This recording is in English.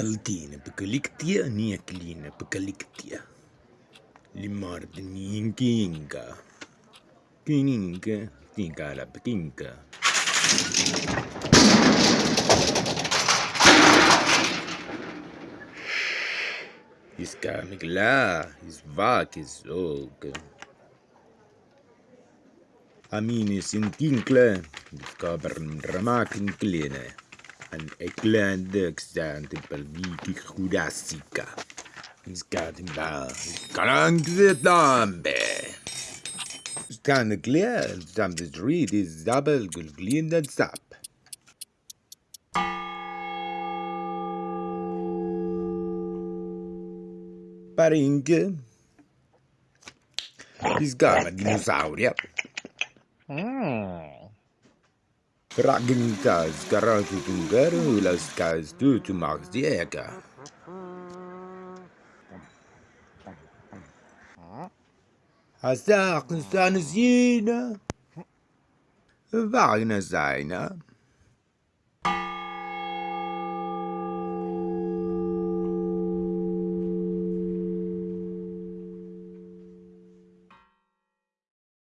Altine pekeliktia niekliine pekeliktia. Limardin kinga. Kininga, tinga la pekinga. Iska migla, is vak is og. Amini sin kinkle, kabern dramakin kline. An eklan dökstan till pelviki jurasica. Iska timba, kalang vietnambe. Stan clear, stam the street is double gulglin and sap. Isgama dinosauria. Fragmentas Hmm. Ragenkas, Garantitungero, las Kas, du, tu machst die Ecke. Hast du auch eine Sine? Wagner seiner.